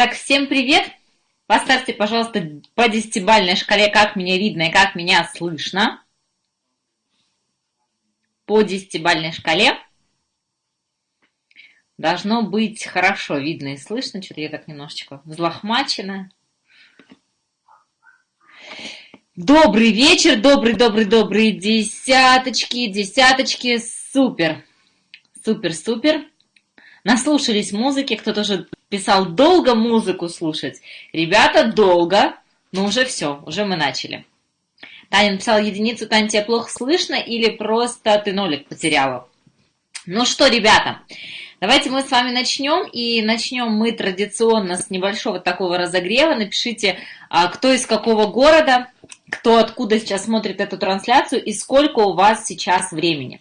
Так, всем привет! Поставьте, пожалуйста, по десятибальной шкале, как меня видно и как меня слышно. По десятибальной шкале. Должно быть хорошо видно и слышно. Что-то я так немножечко взлохмачена. Добрый вечер, добрый-добрый-добрый десяточки, десяточки, супер, супер-супер. Наслушались музыки, кто-то уже писал долго музыку слушать. Ребята, долго, но уже все, уже мы начали. Таня написала единицу, Таня, тебя плохо слышно или просто ты нолик потеряла? Ну что, ребята, давайте мы с вами начнем. И начнем мы традиционно с небольшого такого разогрева. Напишите, а, кто из какого города, кто откуда сейчас смотрит эту трансляцию и сколько у вас сейчас времени.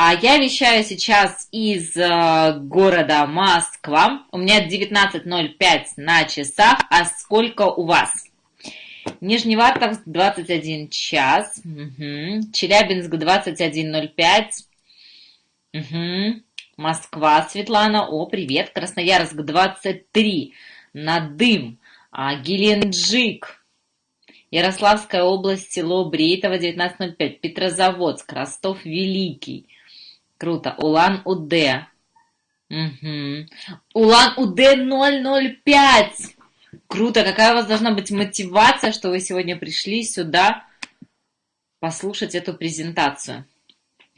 А я вещаю сейчас из э, города Москва. У меня 19.05 на часах. А сколько у вас? Нижневартовск 21 час. Угу. Челябинск 21.05. Угу. Москва, Светлана. О, привет. Красноярск 23. Надым. А, Геленджик. Ярославская область, село Брейтово, 19.05. Петрозаводск, Ростов Великий. Круто. Улан-Удэ. Угу. Улан-Удэ 005. Круто. Какая у вас должна быть мотивация, что вы сегодня пришли сюда послушать эту презентацию.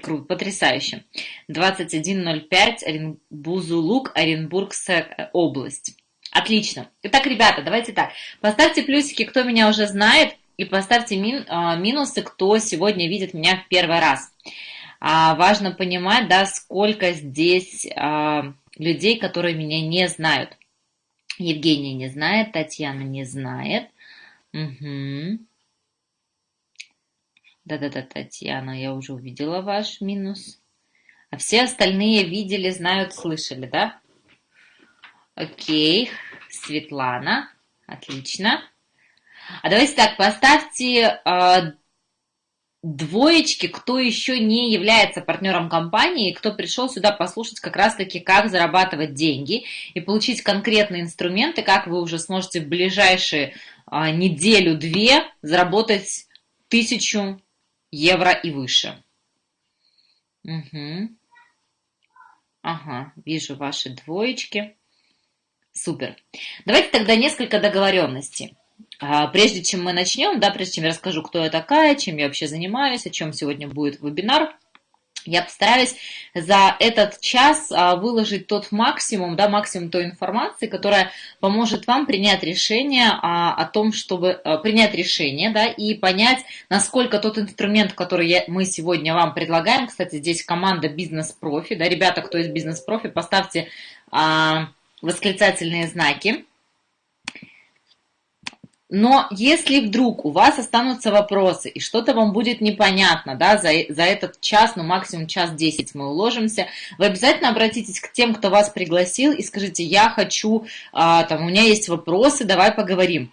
Круто, потрясающе. 21.05, Орен... Бузулук, Оренбургская область. Отлично. Итак, ребята, давайте так. Поставьте плюсики, кто меня уже знает, и поставьте мин, а, минусы, кто сегодня видит меня в первый раз а, важно понимать, да, сколько здесь а, людей, которые меня не знают. Евгения не знает, Татьяна не знает. Угу. Да-да-да, Татьяна, я уже увидела ваш минус. А все остальные видели, знают, слышали, да? Окей, Светлана, отлично. А давайте так, поставьте э, двоечки, кто еще не является партнером компании, кто пришел сюда послушать как раз-таки, как зарабатывать деньги и получить конкретные инструменты, как вы уже сможете в ближайшие а, неделю-две заработать тысячу евро и выше. Угу. Ага, вижу ваши двоечки. Супер. Давайте тогда несколько договоренностей. А, прежде чем мы начнем, да, прежде чем я расскажу, кто я такая, чем я вообще занимаюсь, о чем сегодня будет вебинар, я постараюсь за этот час а, выложить тот максимум, да, максимум той информации, которая поможет вам принять решение а, о том, чтобы принять решение, да, и понять, насколько тот инструмент, который я, мы сегодня вам предлагаем, кстати, здесь команда бизнес-профи, да, ребята, кто из бизнес-профи, поставьте а, восклицательные знаки, но если вдруг у вас останутся вопросы и что-то вам будет непонятно, да, за, за этот час, ну максимум час 10 мы уложимся, вы обязательно обратитесь к тем, кто вас пригласил и скажите, я хочу, а, там, у меня есть вопросы, давай поговорим.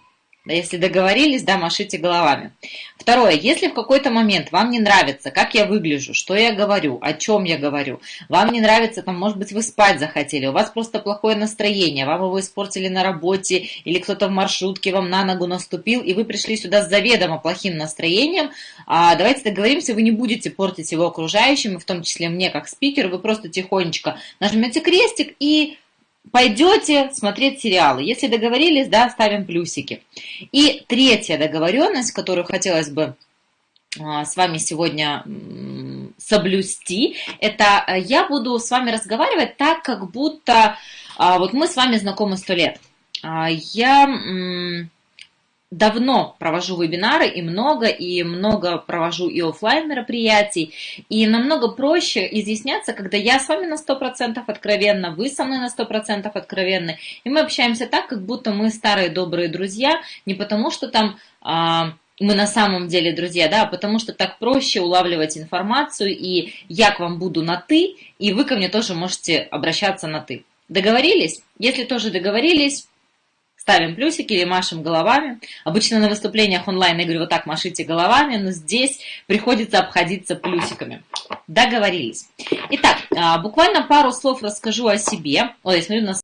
Если договорились, да, машите головами. Второе, если в какой-то момент вам не нравится, как я выгляжу, что я говорю, о чем я говорю, вам не нравится, там, может быть, вы спать захотели, у вас просто плохое настроение, вам его испортили на работе, или кто-то в маршрутке вам на ногу наступил, и вы пришли сюда с заведомо плохим настроением, а давайте договоримся, вы не будете портить его окружающим, в том числе мне как спикер, вы просто тихонечко нажмете крестик и пойдете смотреть сериалы. Если договорились, да, ставим плюсики. И третья договоренность, которую хотелось бы а, с вами сегодня соблюсти, это э, я буду с вами разговаривать так, как будто а, вот мы с вами знакомы сто лет. А, я давно провожу вебинары и много, и много провожу и офлайн мероприятий, и намного проще изъясняться, когда я с вами на 100% откровенно, вы со мной на 100% откровенны, и мы общаемся так, как будто мы старые добрые друзья, не потому что там а, мы на самом деле друзья, да, а потому что так проще улавливать информацию, и я к вам буду на «ты», и вы ко мне тоже можете обращаться на «ты». Договорились? Если тоже договорились, ставим плюсики или машем головами. Обычно на выступлениях онлайн я говорю, вот так машите головами, но здесь приходится обходиться плюсиками. Договорились. Итак, а, буквально пару слов расскажу о себе. Ой, я смотрю, у нас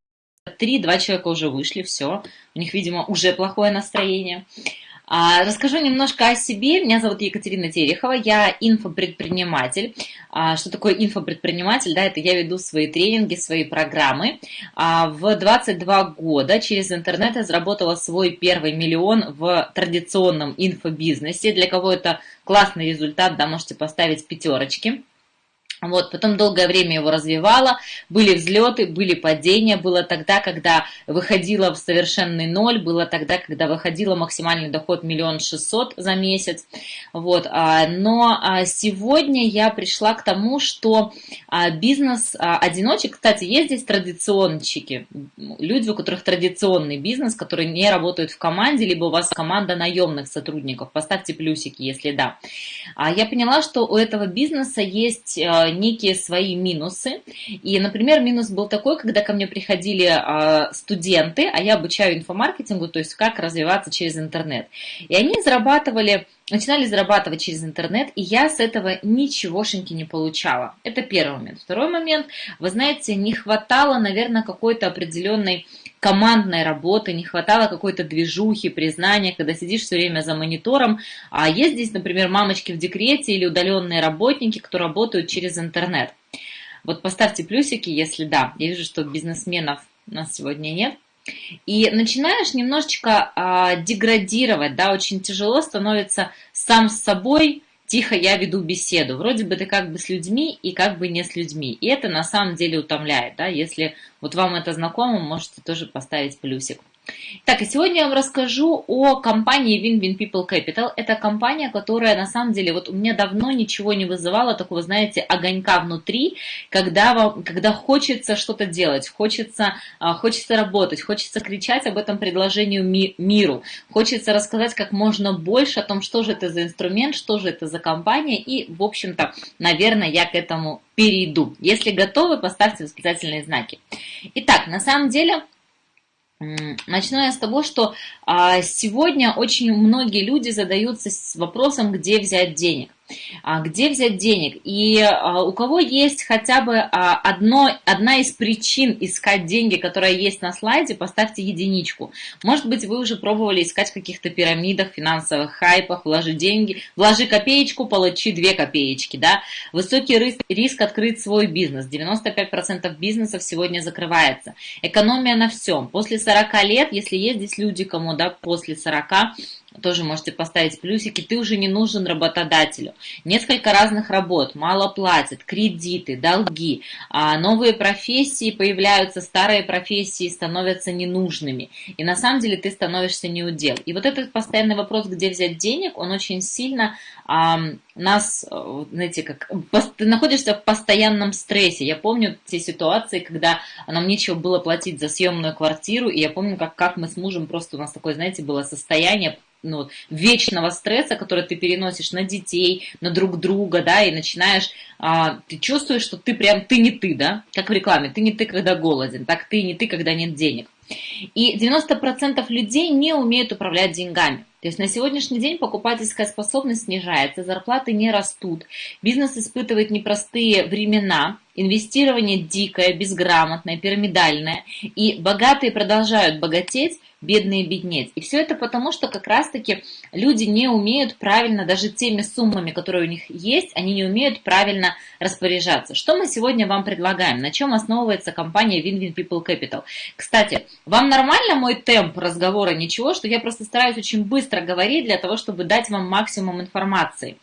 три, два человека уже вышли, все. У них, видимо, уже плохое настроение. А, расскажу немножко о себе. Меня зовут Екатерина Терехова, я инфопредприниматель. А, что такое инфопредприниматель? Да, это я веду свои тренинги, свои программы. А, в 22 года через интернет я заработала свой первый миллион в традиционном инфобизнесе. Для кого это классный результат, да, можете поставить пятерочки. Вот, потом долгое время его развивала, были взлеты, были падения, было тогда, когда выходила в совершенный ноль, было тогда, когда выходила максимальный доход миллион шестьсот за месяц, вот, а, но а, сегодня я пришла к тому, что а, бизнес одиночек, кстати, есть здесь традиционщики, люди, у которых традиционный бизнес, которые не работают в команде, либо у вас команда наемных сотрудников, поставьте плюсики, если да. Я поняла, что у этого бизнеса есть некие свои минусы. И, например, минус был такой, когда ко мне приходили а, студенты, а я обучаю инфомаркетингу, то есть как развиваться через интернет. И они зарабатывали начинали зарабатывать через интернет, и я с этого ничегошеньки не получала. Это первый момент. Второй момент, вы знаете, не хватало, наверное, какой-то определенной командной работы, не хватало какой-то движухи, признания, когда сидишь все время за монитором. А есть здесь, например, мамочки в декрете или удаленные работники, кто работают через интернет. Вот поставьте плюсики, если да. Я вижу, что бизнесменов у нас сегодня нет. И начинаешь немножечко а, деградировать, да, очень тяжело становится сам с собой, тихо я веду беседу. Вроде бы ты как бы с людьми и как бы не с людьми. И это на самом деле утомляет, да, если вот вам это знакомо, можете тоже поставить плюсик. Так, и сегодня я вам расскажу о компании Win-Win People Capital. Это компания, которая на самом деле, вот у меня давно ничего не вызывала такого, знаете, огонька внутри, когда, вам, когда хочется что-то делать, хочется, а, хочется работать, хочется кричать об этом предложению ми, миру, хочется рассказать как можно больше о том, что же это за инструмент, что же это за компания, и, в общем-то, наверное, я к этому перейду. Если готовы, поставьте восклицательные знаки. Итак, на самом деле Начну я с того, что а, сегодня очень многие люди задаются вопросом, где взять денег. А где взять денег. И а, у кого есть хотя бы а, одно, одна из причин искать деньги, которая есть на слайде, поставьте единичку. Может быть, вы уже пробовали искать в каких-то пирамидах, финансовых хайпах, вложи деньги, вложи копеечку, получи две копеечки. Да? Высокий риск, риск открыть свой бизнес. 95% бизнесов сегодня закрывается. Экономия на всем. После 40 лет, если есть здесь люди, кому да, после 40, тоже можете поставить плюсики, ты уже не нужен работодателю. Несколько разных работ, мало платят, кредиты, долги, а новые профессии появляются, старые профессии становятся ненужными. И на самом деле ты становишься неудел. И вот этот постоянный вопрос, где взять денег, он очень сильно нас, знаете, как ты находишься в постоянном стрессе. Я помню те ситуации, когда нам нечего было платить за съемную квартиру, и я помню, как, как мы с мужем просто у нас такое, знаете, было состояние ну, вечного стресса, который ты переносишь на детей, на друг друга, да, и начинаешь, а, ты чувствуешь, что ты прям, ты не ты, да, как в рекламе, ты не ты, когда голоден, так ты не ты, когда нет денег. И 90% людей не умеют управлять деньгами. То есть на сегодняшний день покупательская способность снижается, зарплаты не растут, бизнес испытывает непростые времена, инвестирование дикое, безграмотное, пирамидальное, и богатые продолжают богатеть, бедные беднеть. И все это потому, что как раз-таки люди не умеют правильно, даже теми суммами, которые у них есть, они не умеют правильно распоряжаться. Что мы сегодня вам предлагаем? На чем основывается компания Win-Win People Capital? Кстати, вам нормально мой темп разговора? Ничего, что я просто стараюсь очень быстро говорить для того, чтобы дать вам максимум информации.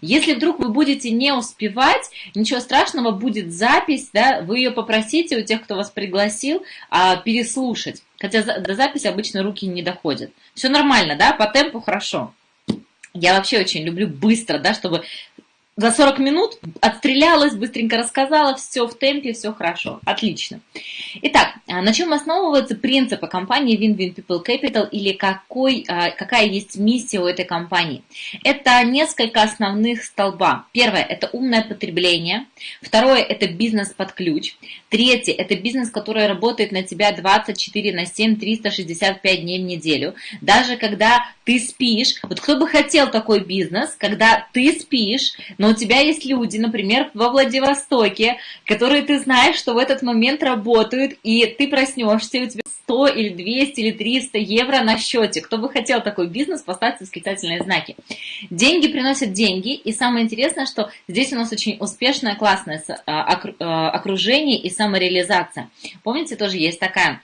Если вдруг вы будете не успевать, ничего страшного, будет запись, да, вы ее попросите у тех, кто вас пригласил, а, переслушать. Хотя до записи обычно руки не доходят. Все нормально, да, по темпу хорошо. Я вообще очень люблю быстро, да, чтобы за 40 минут отстрелялась, быстренько рассказала, все в темпе, все хорошо, отлично. Итак, а на чем основываются принципы компании Win-Win People Capital или какой, а, какая есть миссия у этой компании? Это несколько основных столба. Первое – это умное потребление. Второе – это бизнес под ключ. Третье – это бизнес, который работает на тебя 24 на 7, 365 дней в неделю. Даже когда ты спишь, вот кто бы хотел такой бизнес, когда ты спишь, но у тебя есть люди, например, во Владивостоке, которые ты знаешь, что в этот момент работают, и ты проснешься, и у тебя 100 или 200 или 300 евро на счете. Кто бы хотел такой бизнес, поставьте восклицательные знаки. Деньги приносят деньги, и самое интересное, что здесь у нас очень успешное, классное а, а, окружение и самореализация. Помните, тоже есть такая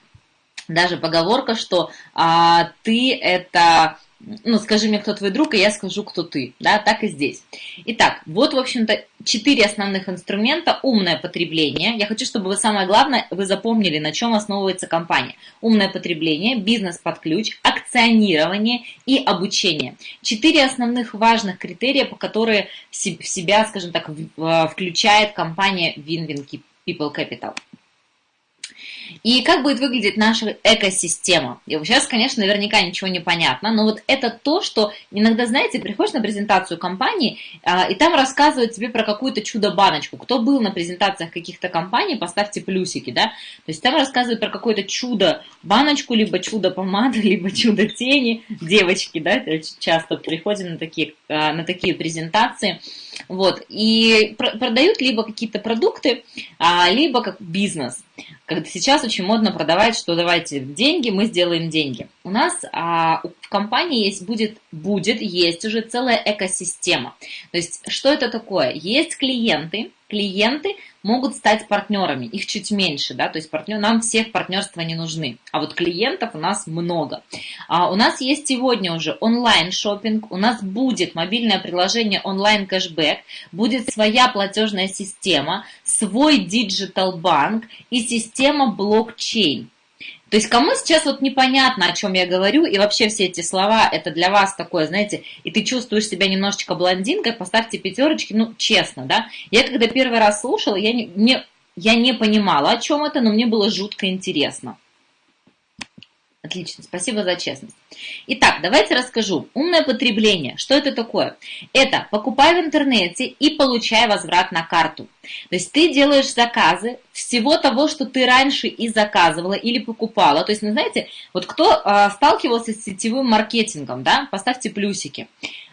даже поговорка, что а, ты это ну, скажи мне, кто твой друг, и я скажу, кто ты, да, так и здесь. Итак, вот, в общем-то, четыре основных инструмента. Умное потребление. Я хочу, чтобы вы, самое главное, вы запомнили, на чем основывается компания. Умное потребление, бизнес под ключ, акционирование и обучение. Четыре основных важных критерия, по которые в себя, скажем так, включает компания Win-Win People Capital. И как будет выглядеть наша экосистема? И сейчас, конечно, наверняка ничего не понятно, но вот это то, что иногда, знаете, приходишь на презентацию компании, а, и там рассказывают тебе про какую-то чудо-баночку. Кто был на презентациях каких-то компаний, поставьте плюсики, да? То есть там рассказывают про какое-то чудо-баночку, либо чудо-помаду, либо чудо-тени. Девочки, да, часто приходим на такие, а, на такие презентации. Вот, и продают либо какие-то продукты, а, либо как бизнес. Когда сейчас очень модно продавать, что давайте деньги, мы сделаем деньги. У нас а, в компании есть, будет, будет, есть уже целая экосистема. То есть, что это такое? Есть клиенты, клиенты могут стать партнерами, их чуть меньше, да, то есть партнер, нам всех партнерства не нужны, а вот клиентов у нас много. А у нас есть сегодня уже онлайн шопинг, у нас будет мобильное приложение онлайн кэшбэк, будет своя платежная система, свой digital банк и система блокчейн. То есть кому сейчас вот непонятно, о чем я говорю, и вообще все эти слова, это для вас такое, знаете, и ты чувствуешь себя немножечко блондинкой, поставьте пятерочки, ну, честно, да. Я когда первый раз слушала, я не, не, я не понимала, о чем это, но мне было жутко интересно. Отлично, спасибо за честность. Итак, давайте расскажу. Умное потребление. Что это такое? Это покупай в интернете и получай возврат на карту. То есть ты делаешь заказы всего того, что ты раньше и заказывала или покупала. То есть, ну, знаете, вот кто э, сталкивался с сетевым маркетингом, да, поставьте плюсики.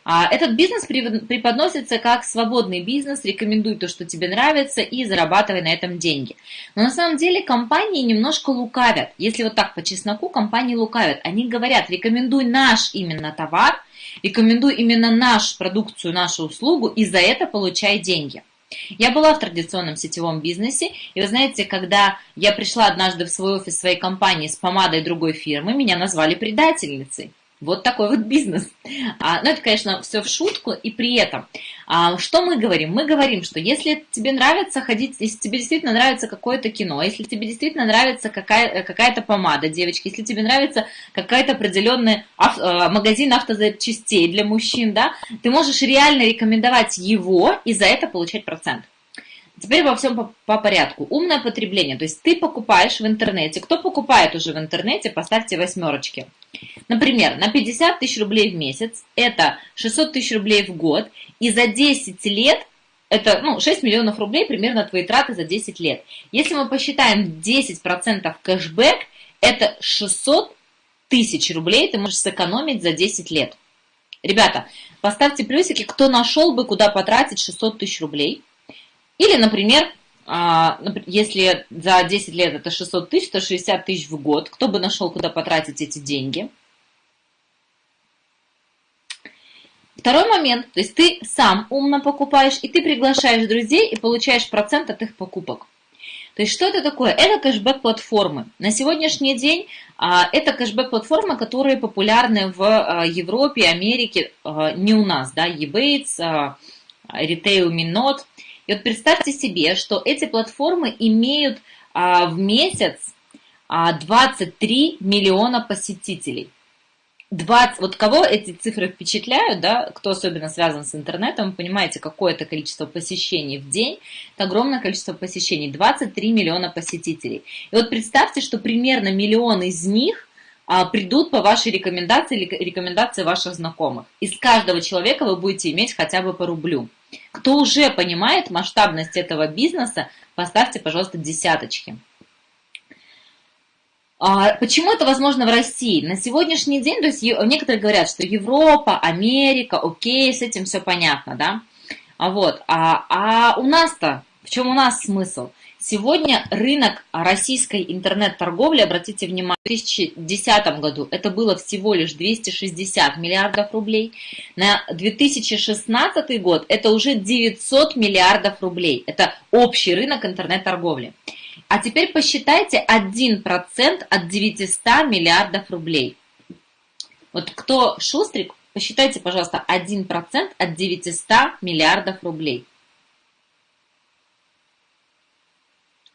А, этот бизнес преподносится как свободный бизнес, рекомендуй то, что тебе нравится, и зарабатывай на этом деньги. Но на самом деле компании немножко лукавят. Если вот так по чесноку, компании лукавят. Они говорят, рекомендуй наш именно товар, рекомендуй именно нашу продукцию, нашу услугу, и за это получай деньги. Я была в традиционном сетевом бизнесе, и вы знаете, когда я пришла однажды в свой офис своей компании с помадой другой фирмы, меня назвали предательницей. Вот такой вот бизнес. А, ну, это, конечно, все в шутку. И при этом, а, что мы говорим? Мы говорим, что если тебе нравится ходить, если тебе действительно нравится какое-то кино, если тебе действительно нравится какая, какая-то помада, девочки, если тебе нравится какая-то определенный ав, а, магазин автозапчастей для мужчин, да, ты можешь реально рекомендовать его и за это получать процент. Теперь во всем по, по порядку. Умное потребление. То есть ты покупаешь в интернете. Кто покупает уже в интернете, поставьте восьмерочки. Например, на 50 тысяч рублей в месяц это 600 тысяч рублей в год. И за 10 лет это ну, 6 миллионов рублей примерно твои траты за 10 лет. Если мы посчитаем 10% кэшбэк, это 600 тысяч рублей ты можешь сэкономить за 10 лет. Ребята, поставьте плюсики, кто нашел бы, куда потратить 600 тысяч рублей – или, например, а, если за 10 лет это 600 тысяч, то 60 тысяч в год. Кто бы нашел, куда потратить эти деньги? Второй момент, то есть ты сам умно покупаешь, и ты приглашаешь друзей и получаешь процент от их покупок. То есть что это такое? Это кэшбэк-платформы. На сегодняшний день а, это кэшбэк-платформы, которые популярны в а, Европе, Америке, не у нас, да, Ebates, Retail Minot – и вот представьте себе, что эти платформы имеют а, в месяц а, 23 миллиона посетителей. 20, вот кого эти цифры впечатляют, да, кто особенно связан с интернетом, понимаете, какое это количество посещений в день, это огромное количество посещений, 23 миллиона посетителей. И вот представьте, что примерно миллион из них а, придут по вашей рекомендации или рекомендации ваших знакомых. Из каждого человека вы будете иметь хотя бы по рублю. Кто уже понимает масштабность этого бизнеса, поставьте, пожалуйста, десяточки. А почему это возможно в России? На сегодняшний день, то есть некоторые говорят, что Европа, Америка, окей, с этим все понятно, да? А вот, а, а у нас-то, в чем у нас смысл? Сегодня рынок российской интернет-торговли, обратите внимание, в 2010 году это было всего лишь 260 миллиардов рублей. На 2016 год это уже 900 миллиардов рублей. Это общий рынок интернет-торговли. А теперь посчитайте 1% от 900 миллиардов рублей. Вот кто шустрик, посчитайте, пожалуйста, 1% от 900 миллиардов рублей.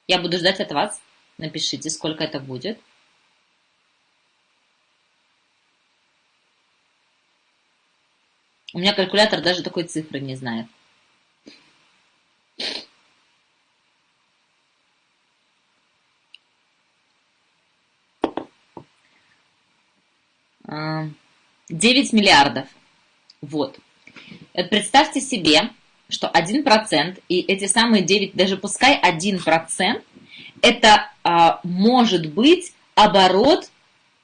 Я буду ждать от вас. Напишите, сколько это будет. У меня калькулятор даже такой цифры не знает. А, девять миллиардов. Вот. Представьте себе, что 1% и эти самые 9, даже пускай 1%, это а, может быть оборот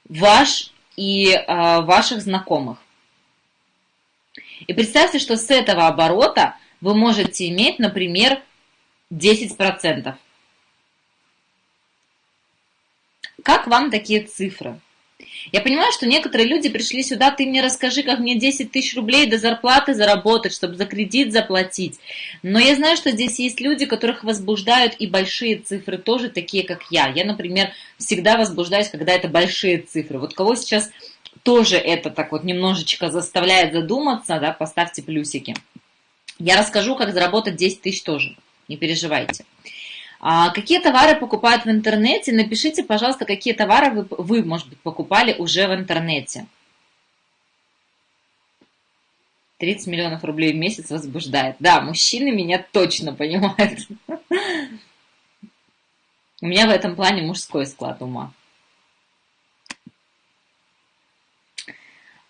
ваш и а, ваших знакомых. И представьте, что с этого оборота вы можете иметь, например, 10%. Как вам такие цифры? Я понимаю, что некоторые люди пришли сюда, ты мне расскажи, как мне 10 тысяч рублей до зарплаты заработать, чтобы за кредит заплатить. Но я знаю, что здесь есть люди, которых возбуждают и большие цифры, тоже такие, как я. Я, например, всегда возбуждаюсь, когда это большие цифры. Вот кого сейчас тоже это так вот немножечко заставляет задуматься, да, поставьте плюсики. Я расскажу, как заработать 10 тысяч тоже, не переживайте. А какие товары покупают в интернете? Напишите, пожалуйста, какие товары вы, вы, может быть, покупали уже в интернете. 30 миллионов рублей в месяц возбуждает. Да, мужчины меня точно понимают. У меня в этом плане мужской склад ума.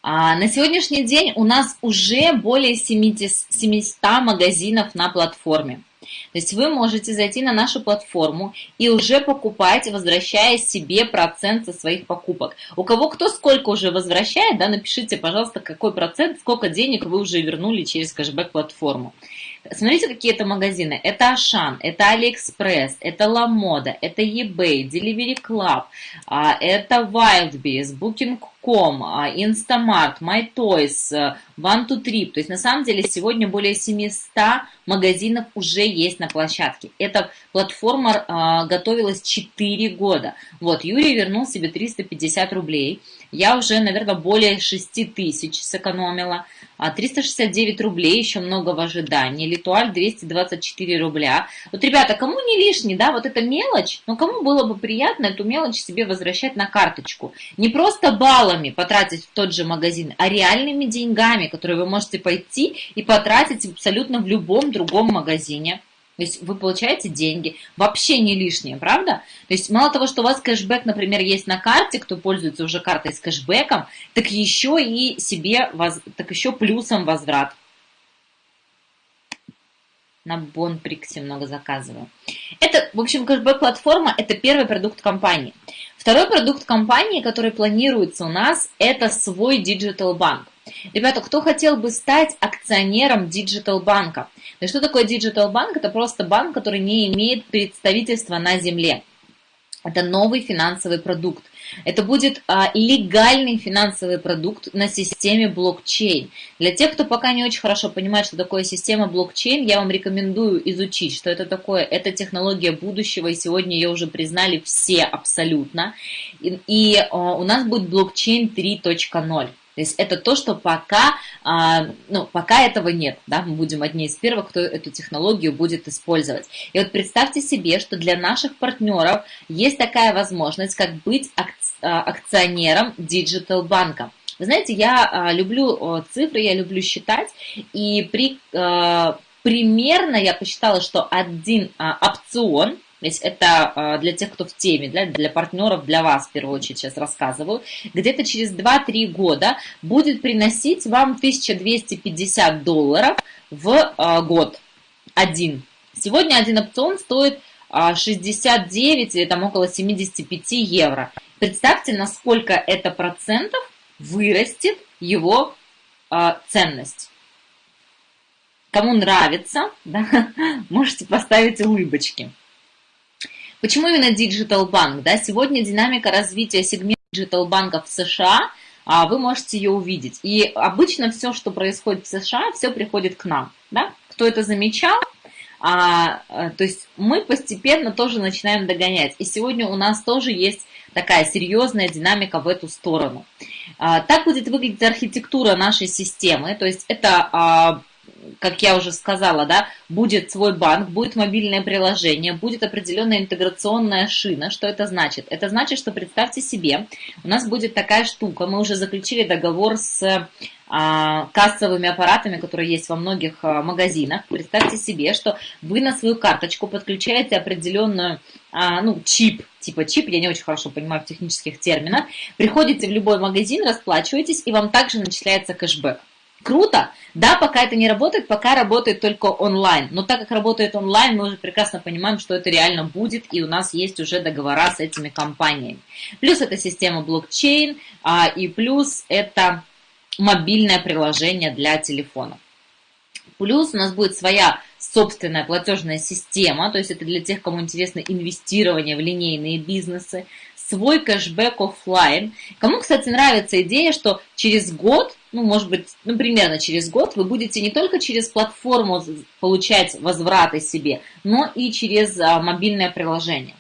А на сегодняшний день у нас уже более 700 магазинов на платформе. То есть вы можете зайти на нашу платформу и уже покупать, возвращая себе процент со своих покупок. У кого кто сколько уже возвращает, да, напишите, пожалуйста, какой процент, сколько денег вы уже вернули через кэшбэк-платформу. Смотрите, какие это магазины. Это Ашан, это AliExpress, это LaModa, это eBay, Delivery Club, а, это Wildberries, Booking.com, а, Instamart, MyToys, One to Trip. То есть на самом деле сегодня более 700 магазинов уже есть на площадке. Эта платформа а, готовилась 4 года. Вот, Юрий вернул себе 350 рублей. Я уже, наверное, более 6 тысяч сэкономила. 369 рублей, еще много в ожидании. Литуаль 224 рубля. Вот, ребята, кому не лишний, да, вот эта мелочь, но кому было бы приятно эту мелочь себе возвращать на карточку. Не просто баллами потратить в тот же магазин, а реальными деньгами, которые вы можете пойти и потратить абсолютно в любом другом магазине. То есть вы получаете деньги, вообще не лишние, правда? То есть мало того, что у вас кэшбэк, например, есть на карте, кто пользуется уже картой с кэшбэком, так еще и себе, так еще плюсом возврат. На Бонприксе много заказываю. Это, в общем, кэшбэк-платформа – это первый продукт компании. Второй продукт компании, который планируется у нас, это свой digital банк. Ребята, кто хотел бы стать акционером digital банка? И что такое digital банк? Это просто банк, который не имеет представительства на земле. Это новый финансовый продукт. Это будет а, легальный финансовый продукт на системе блокчейн. Для тех, кто пока не очень хорошо понимает, что такое система блокчейн, я вам рекомендую изучить, что это такое. Это технология будущего, и сегодня ее уже признали все абсолютно. И, и а, у нас будет блокчейн 3.0. То есть это то, что пока, а, ну, пока этого нет, да, мы будем одни из первых, кто эту технологию будет использовать. И вот представьте себе, что для наших партнеров есть такая возможность, как быть а, акционером digital банка. Вы знаете, я а, люблю цифры, я люблю считать, и при примерно я посчитала, что один опцион есть это а, для тех, кто в теме, для, для партнеров, для вас в первую очередь сейчас рассказываю. Где-то через 2-3 года будет приносить вам 1250 долларов в а, год. Один. Сегодня один опцион стоит 69 а, или там около 75 евро. Представьте, насколько это процентов вырастет его ценность. Кому нравится, да, можете поставить улыбочки. Почему именно Digital Bank? Да? Сегодня динамика развития сегмента Digital банков в США, а, вы можете ее увидеть. И обычно все, что происходит в США, все приходит к нам. Да? Кто это замечал? А, а, то есть мы постепенно тоже начинаем догонять. И сегодня у нас тоже есть такая серьезная динамика в эту сторону. А, так будет выглядеть архитектура нашей системы. То есть это а, как я уже сказала, да, будет свой банк, будет мобильное приложение, будет определенная интеграционная шина. Что это значит? Это значит, что представьте себе, у нас будет такая штука, мы уже заключили договор с а, кассовыми аппаратами, которые есть во многих а, магазинах. Представьте себе, что вы на свою карточку подключаете определенную, а, ну, чип, типа чип, я не очень хорошо понимаю в технических терминах, приходите в любой магазин, расплачиваетесь, и вам также начисляется кэшбэк. Круто, да, пока это не работает, пока работает только онлайн. Но так как работает онлайн, мы уже прекрасно понимаем, что это реально будет, и у нас есть уже договора с этими компаниями. Плюс это система блокчейн, и плюс это мобильное приложение для телефона. Плюс у нас будет своя собственная платежная система, то есть это для тех, кому интересно инвестирование в линейные бизнесы, свой кэшбэк офлайн. Кому, кстати, нравится идея, что через год, ну, может быть, ну, примерно через год вы будете не только через платформу получать возвраты себе, но и через а, мобильное приложение.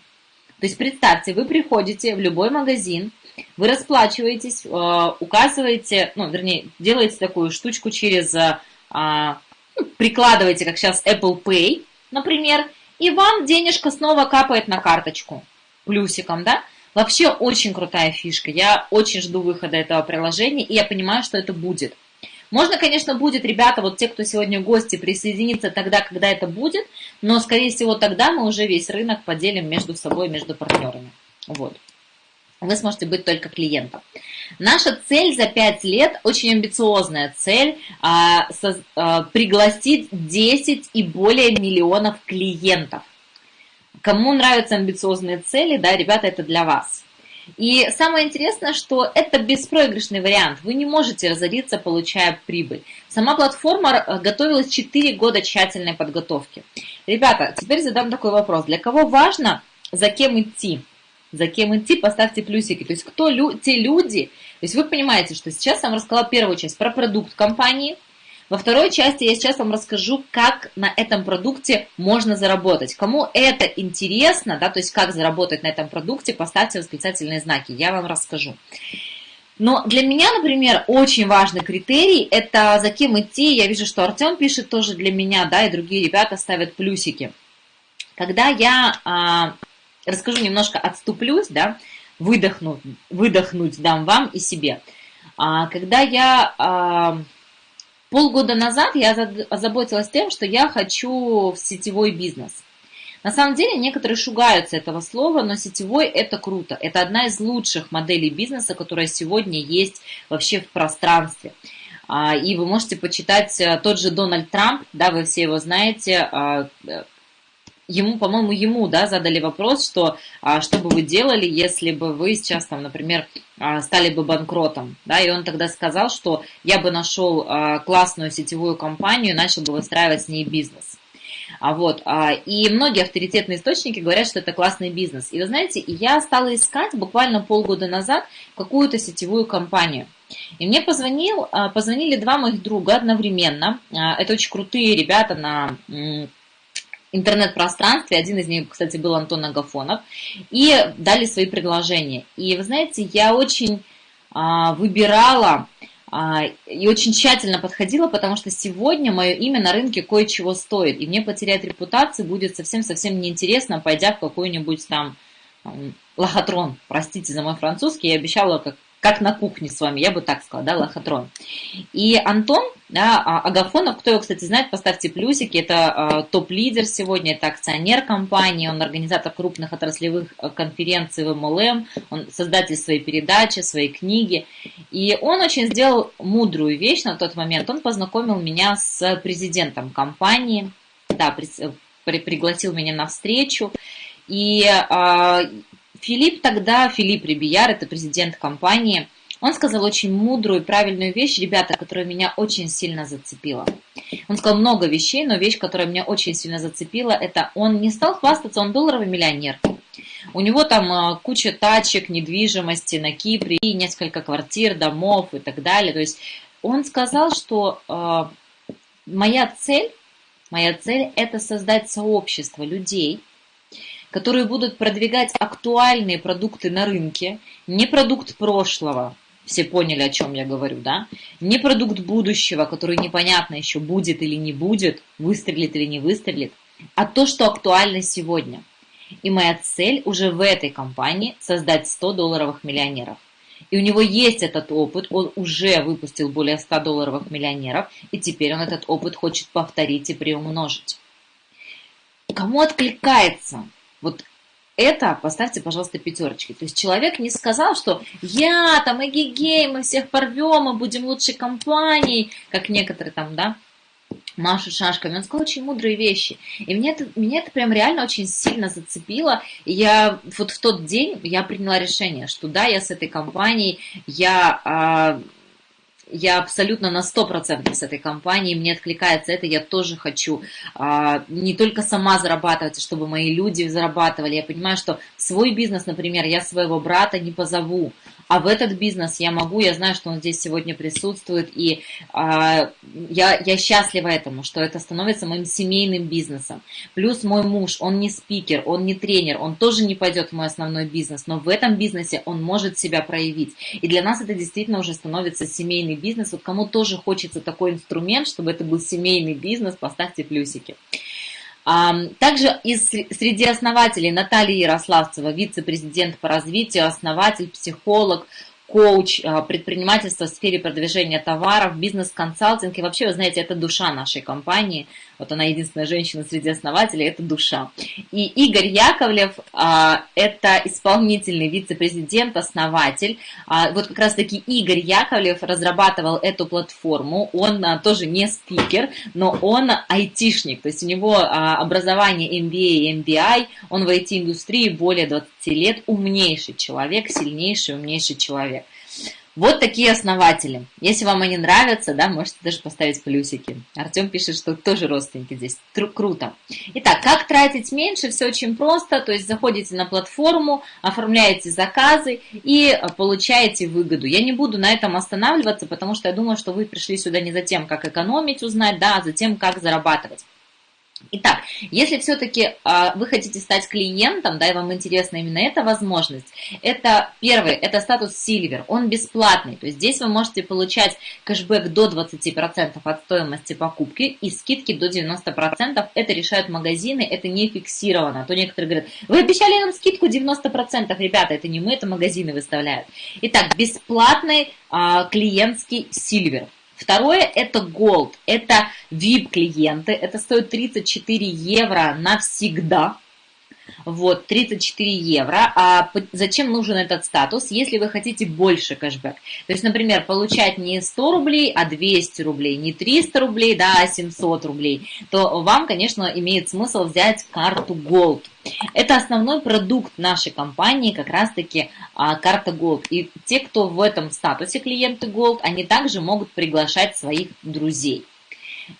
То есть представьте, вы приходите в любой магазин, вы расплачиваетесь, э, указываете, ну, вернее, делаете такую штучку через, э, ну, прикладываете, как сейчас Apple Pay, например, и вам денежка снова капает на карточку плюсиком, да? Вообще очень крутая фишка. Я очень жду выхода этого приложения, и я понимаю, что это будет. Можно, конечно, будет, ребята, вот те, кто сегодня гости, присоединиться тогда, когда это будет, но, скорее всего, тогда мы уже весь рынок поделим между собой, между партнерами. Вот вы сможете быть только клиентом. Наша цель за 5 лет, очень амбициозная цель, а, а, пригласить 10 и более миллионов клиентов. Кому нравятся амбициозные цели, да, ребята, это для вас. И самое интересное, что это беспроигрышный вариант. Вы не можете разориться, получая прибыль. Сама платформа э, готовилась 4 года тщательной подготовки. Ребята, теперь задам такой вопрос. Для кого важно, за кем идти? за кем идти, поставьте плюсики. То есть кто лю те люди, то есть вы понимаете, что сейчас я вам рассказала первую часть про продукт компании, во второй части я сейчас вам расскажу, как на этом продукте можно заработать. Кому это интересно, да, то есть как заработать на этом продукте, поставьте восклицательные знаки, я вам расскажу. Но для меня, например, очень важный критерий – это за кем идти. Я вижу, что Артем пишет тоже для меня, да, и другие ребята ставят плюсики. Когда я а, расскажу немножко, отступлюсь, да, выдохну, выдохнуть дам вам и себе. А, когда я а, полгода назад я озаботилась тем, что я хочу в сетевой бизнес. На самом деле некоторые шугаются этого слова, но сетевой это круто. Это одна из лучших моделей бизнеса, которая сегодня есть вообще в пространстве. А, и вы можете почитать э, тот же Дональд Трамп, да, вы все его знаете, а, ему, по-моему, ему, да, задали вопрос, что а, что бы вы делали, если бы вы сейчас, там, например, а, стали бы банкротом, да, и он тогда сказал, что я бы нашел а, классную сетевую компанию и начал бы выстраивать с ней бизнес. А вот, а, и многие авторитетные источники говорят, что это классный бизнес. И вы знаете, я стала искать буквально полгода назад какую-то сетевую компанию. И мне позвонил, а, позвонили два моих друга одновременно. А, это очень крутые ребята на интернет-пространстве, один из них, кстати, был Антон Агафонов, и дали свои предложения. И вы знаете, я очень а, выбирала а, и очень тщательно подходила, потому что сегодня мое имя на рынке кое-чего стоит, и мне потерять репутацию будет совсем-совсем неинтересно, пойдя в какой-нибудь там лохотрон, простите за мой французский, я обещала как как на кухне с вами, я бы так сказала, да, лохотрон. И Антон да, а, Агафонов, кто его, кстати, знает, поставьте плюсики, это а, топ-лидер сегодня, это акционер компании, он организатор крупных отраслевых а, конференций в МЛМ, он создатель своей передачи, своей книги. И он очень сделал мудрую вещь на тот момент, он познакомил меня с президентом компании, да, при, при, пригласил меня на встречу, и Филипп тогда, Филипп Рибияр, это президент компании, он сказал очень мудрую и правильную вещь, ребята, которая меня очень сильно зацепила. Он сказал много вещей, но вещь, которая меня очень сильно зацепила, это он не стал хвастаться, он долларовый миллионер. У него там куча тачек, недвижимости на Кипре, и несколько квартир, домов и так далее. То есть он сказал, что моя цель, моя цель это создать сообщество людей, которые будут продвигать актуальные продукты на рынке, не продукт прошлого, все поняли, о чем я говорю, да? Не продукт будущего, который непонятно еще будет или не будет, выстрелит или не выстрелит, а то, что актуально сегодня. И моя цель уже в этой компании создать 100 долларовых миллионеров. И у него есть этот опыт, он уже выпустил более 100 долларовых миллионеров, и теперь он этот опыт хочет повторить и приумножить. Кому откликается вот это поставьте, пожалуйста, пятерочки. То есть человек не сказал, что я там эгегей, мы всех порвем, мы будем лучшей компанией, как некоторые там, да, машут шашками. Он сказал очень мудрые вещи. И меня это, меня это прям реально очень сильно зацепило. И я вот в тот день я приняла решение, что да, я с этой компанией, я а, я абсолютно на 100% с этой компанией, мне откликается это, я тоже хочу а, не только сама зарабатывать, а чтобы мои люди зарабатывали. Я понимаю, что свой бизнес, например, я своего брата не позову, а в этот бизнес я могу, я знаю, что он здесь сегодня присутствует, и а, я, я счастлива этому, что это становится моим семейным бизнесом. Плюс мой муж, он не спикер, он не тренер, он тоже не пойдет в мой основной бизнес, но в этом бизнесе он может себя проявить. И для нас это действительно уже становится семейный бизнес. Вот кому тоже хочется такой инструмент, чтобы это был семейный бизнес, поставьте плюсики. Также из, среди основателей Наталья Ярославцева, вице-президент по развитию, основатель, психолог, коуч, а, предпринимательство в сфере продвижения товаров, бизнес-консалтинг. И вообще, вы знаете, это душа нашей компании. Вот она единственная женщина среди основателей, это душа. И Игорь Яковлев а, – это исполнительный вице-президент, основатель. А, вот как раз-таки Игорь Яковлев разрабатывал эту платформу. Он тоже не спикер, но он айтишник. То есть у него образование MBA и MBI. Он в IT-индустрии более 20 лет. Умнейший человек, сильнейший, умнейший человек. Вот такие основатели. Если вам они нравятся, да, можете даже поставить плюсики. Артем пишет, что тоже родственники здесь. Тру круто. Итак, как тратить меньше? Все очень просто. То есть заходите на платформу, оформляете заказы и получаете выгоду. Я не буду на этом останавливаться, потому что я думаю, что вы пришли сюда не за тем, как экономить узнать, да, а за тем, как зарабатывать. Итак, если все-таки а, вы хотите стать клиентом, да, и вам интересна именно эта возможность, это первый, это статус Silver, он бесплатный, то есть здесь вы можете получать кэшбэк до 20% от стоимости покупки и скидки до 90%, это решают магазины, это не фиксировано, а то некоторые говорят, вы обещали нам скидку 90%, ребята, это не мы, это магазины выставляют. Итак, бесплатный а, клиентский Silver. Второе – это Gold, это VIP-клиенты, это стоит 34 евро навсегда. Вот, 34 евро. А зачем нужен этот статус, если вы хотите больше кэшбэк? То есть, например, получать не 100 рублей, а 200 рублей, не 300 рублей, да, а 700 рублей, то вам, конечно, имеет смысл взять карту Gold. Это основной продукт нашей компании, как раз-таки а, карта Gold. И те, кто в этом статусе клиенты Gold, они также могут приглашать своих друзей.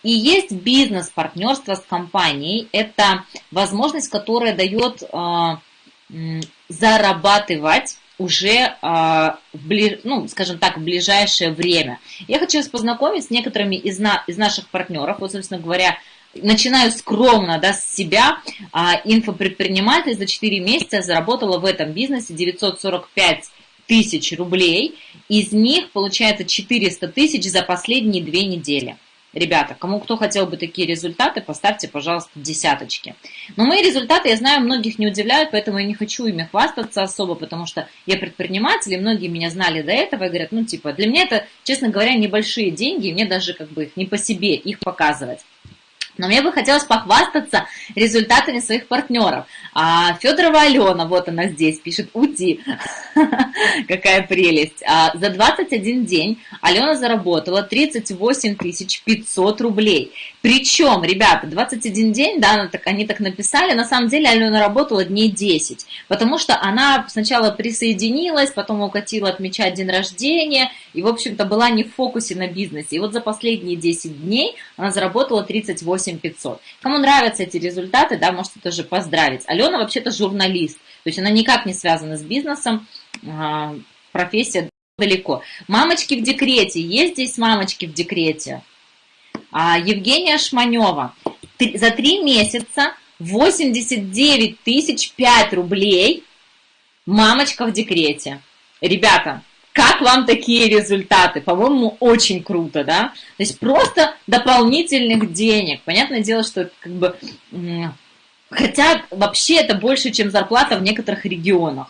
И есть бизнес-партнерство с компанией. Это возможность, которая дает э, зарабатывать уже, в, ну, скажем так, в ближайшее время. Я хочу вас познакомить с некоторыми из, на, из наших партнеров. Вот, собственно говоря, начинаю скромно да, с себя. А, инфопредприниматель за 4 месяца заработала в этом бизнесе 945 тысяч рублей. Из них получается 400 тысяч за последние две недели. Ребята, кому кто хотел бы такие результаты, поставьте, пожалуйста, десяточки. Но мои результаты, я знаю, многих не удивляют, поэтому я не хочу ими хвастаться особо, потому что я предприниматель, и многие меня знали до этого и говорят, ну, типа, для меня это, честно говоря, небольшие деньги, и мне даже как бы их не по себе их показывать. Но мне бы хотелось похвастаться результатами своих партнеров. А Федорова Алена, вот она здесь, пишет «Ути». Какая прелесть. А за 21 день Алена заработала 38 500 рублей. Причем, ребята, 21 день, да, так, они так написали, на самом деле Алена работала дней 10, потому что она сначала присоединилась, потом укатила отмечать день рождения, и, в общем-то, была не в фокусе на бизнесе. И вот за последние 10 дней она заработала 38 8500. Кому нравятся эти результаты, да, можете тоже поздравить. Алена вообще-то журналист, то есть она никак не связана с бизнесом, а, профессия далеко. Мамочки в декрете, есть здесь мамочки в декрете? А, Евгения Шманева, за три месяца 89 тысяч 5 рублей мамочка в декрете. Ребята, как вам такие результаты? По-моему, очень круто, да? То есть просто дополнительных денег. Понятное дело, что как бы... Хотя вообще это больше, чем зарплата в некоторых регионах.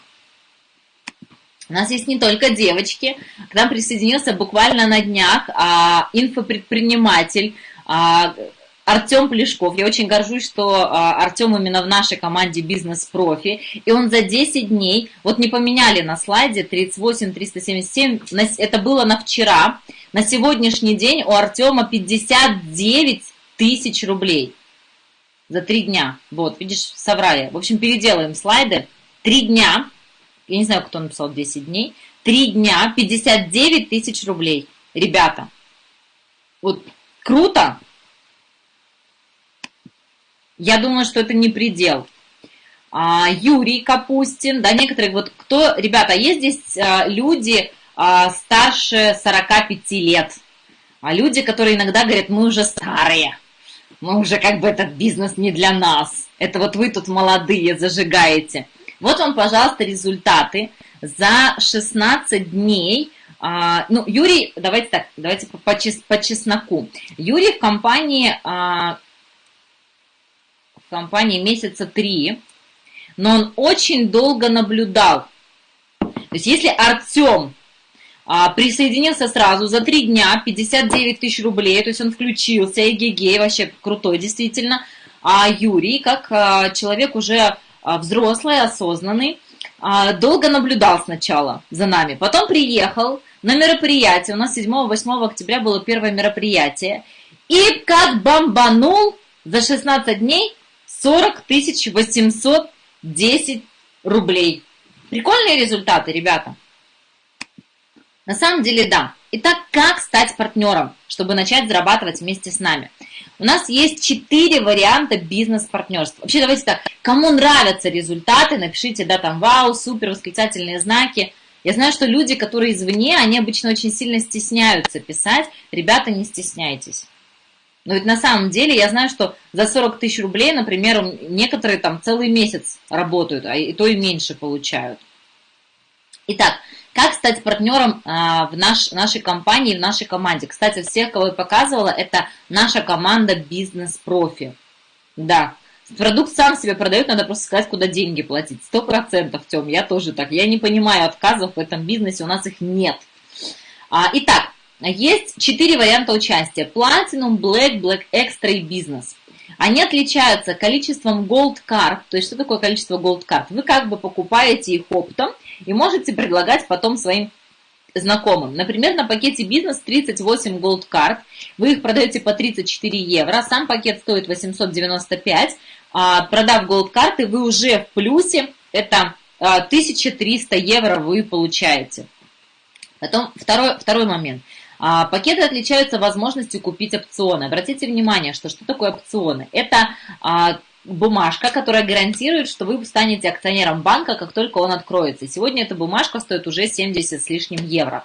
У нас есть не только девочки. К нам присоединился буквально на днях а, инфопредприниматель, а, Артем Плешков. Я очень горжусь, что а, Артем именно в нашей команде бизнес-профи. И он за 10 дней, вот не поменяли на слайде 38 377, это было на вчера. На сегодняшний день у Артема 59 тысяч рублей за 3 дня. Вот, видишь, соврали. В общем, переделаем слайды. 3 дня, я не знаю, кто написал 10 дней, 3 дня, 59 тысяч рублей. Ребята, вот круто, я думаю, что это не предел. А, Юрий Капустин, да, некоторые, вот кто, ребята, есть здесь а, люди а, старше 45 лет, а люди, которые иногда говорят, мы уже старые, мы уже как бы этот бизнес не для нас, это вот вы тут молодые зажигаете. Вот вам, пожалуйста, результаты за 16 дней а, ну, Юрий, давайте так, давайте по, по, по чесноку. Юрий в компании а, компании месяца три, но он очень долго наблюдал. То есть если Артем а, присоединился сразу за три дня, 59 тысяч рублей, то есть он включился, эгегей, вообще крутой действительно, а Юрий, как а, человек уже а, взрослый, осознанный, а, долго наблюдал сначала за нами, потом приехал на мероприятие, у нас 7-8 октября было первое мероприятие, и как бомбанул за 16 дней 40 810 рублей. Прикольные результаты, ребята. На самом деле, да. Итак, как стать партнером, чтобы начать зарабатывать вместе с нами? У нас есть четыре варианта бизнес-партнерства. Вообще, давайте так, кому нравятся результаты, напишите, да, там, вау, супер, восклицательные знаки. Я знаю, что люди, которые извне, они обычно очень сильно стесняются писать. Ребята, не стесняйтесь. Но ведь на самом деле я знаю, что за 40 тысяч рублей, например, некоторые там целый месяц работают, а и то и меньше получают. Итак, как стать партнером а, в наш, нашей компании, в нашей команде? Кстати, всех, кого я показывала, это наша команда бизнес-профи. Да, продукт сам себе продает, надо просто сказать, куда деньги платить. Сто процентов, Тем, я тоже так. Я не понимаю отказов в этом бизнесе, у нас их нет. А, итак, есть четыре варианта участия. Platinum, Black, Black Extra и Business. Они отличаются количеством Gold Card. То есть, что такое количество Gold Card? Вы как бы покупаете их оптом и можете предлагать потом своим знакомым. Например, на пакете бизнес 38 Gold Card. Вы их продаете по 34 евро. Сам пакет стоит 895. А, продав Gold карты, вы уже в плюсе. Это 1300 а, евро вы получаете. Потом второй, второй момент – а, пакеты отличаются возможностью купить опционы. Обратите внимание, что что такое опционы? Это а, бумажка, которая гарантирует, что вы станете акционером банка, как только он откроется. Сегодня эта бумажка стоит уже 70 с лишним евро.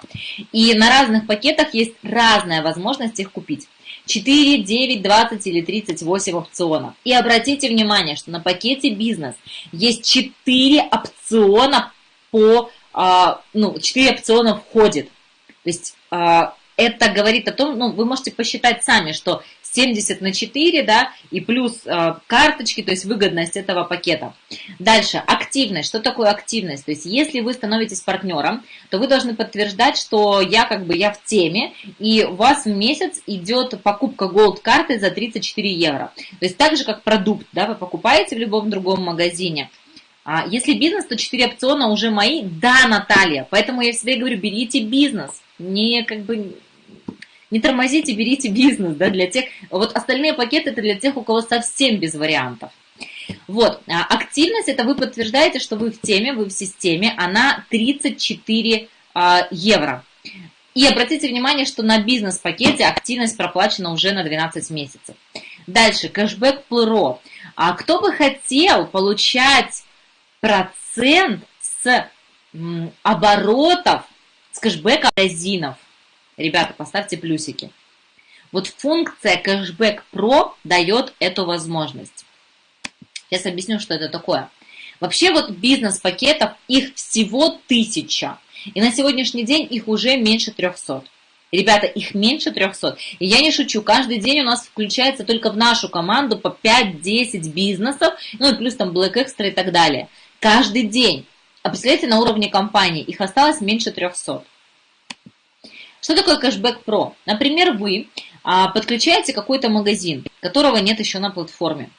И на разных пакетах есть разная возможность их купить. 4, 9, 20 или 38 опционов. И обратите внимание, что на пакете бизнес есть 4 опциона по, а, ну, 4 опциона входит. То есть это говорит о том, ну, вы можете посчитать сами, что 70 на 4, да, и плюс э, карточки, то есть выгодность этого пакета. Дальше, активность. Что такое активность? То есть, если вы становитесь партнером, то вы должны подтверждать, что я как бы, я в теме, и у вас в месяц идет покупка Gold карты за 34 евро. То есть, так же, как продукт, да, вы покупаете в любом другом магазине, а если бизнес, то 4 опциона уже мои. Да, Наталья. Поэтому я всегда говорю, берите бизнес. Не как бы не тормозите, берите бизнес, да, для тех, вот остальные пакеты это для тех, у кого совсем без вариантов. Вот, а активность, это вы подтверждаете, что вы в теме, вы в системе, она 34 а, евро. И обратите внимание, что на бизнес-пакете активность проплачена уже на 12 месяцев. Дальше, кэшбэк Pro. А кто бы хотел получать процент с оборотов, с кэшбэка магазинов? Ребята, поставьте плюсики. Вот функция кэшбэк Pro дает эту возможность. Сейчас объясню, что это такое. Вообще вот бизнес-пакетов, их всего тысяча. И на сегодняшний день их уже меньше 300. Ребята, их меньше 300. И я не шучу, каждый день у нас включается только в нашу команду по 5-10 бизнесов, ну и плюс там Black Extra и так далее. Каждый день. А представляете, на уровне компании их осталось меньше 300. Что такое кэшбэк Pro? Например, вы а, подключаете какой-то магазин, которого нет еще на платформе.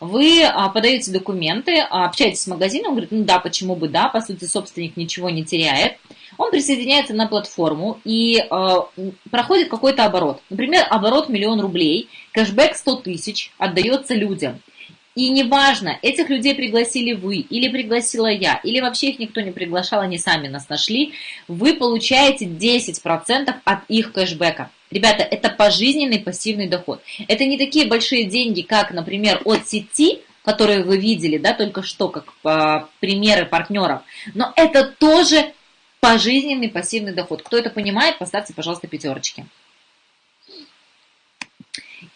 Вы а, подаете документы, общаетесь с магазином, говорит, ну да, почему бы да, по сути, собственник ничего не теряет. Он присоединяется на платформу и а, проходит какой-то оборот. Например, оборот миллион рублей, кэшбэк 100 тысяч отдается людям. И неважно, этих людей пригласили вы, или пригласила я, или вообще их никто не приглашал, они сами нас нашли, вы получаете 10% от их кэшбэка. Ребята, это пожизненный пассивный доход. Это не такие большие деньги, как, например, от сети, которые вы видели, да, только что, как э, примеры партнеров. Но это тоже пожизненный пассивный доход. Кто это понимает, поставьте, пожалуйста, пятерочки.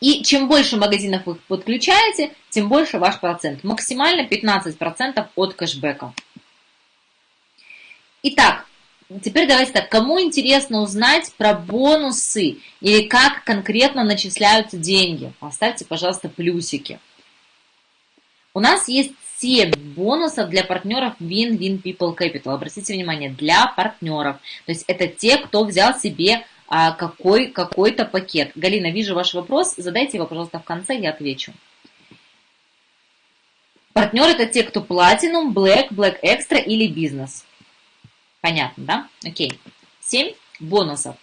И чем больше магазинов вы подключаете, тем больше ваш процент. Максимально 15% от кэшбэка. Итак, Теперь давайте так, кому интересно узнать про бонусы или как конкретно начисляются деньги? Поставьте, пожалуйста, плюсики. У нас есть 7 бонусов для партнеров Win-Win People Capital. Обратите внимание, для партнеров. То есть это те, кто взял себе какой, какой-то пакет. Галина, вижу ваш вопрос. Задайте его, пожалуйста, в конце, я отвечу. Партнер это те, кто Platinum, Black, Black Extra или бизнес. Понятно, да? Окей. 7 бонусов.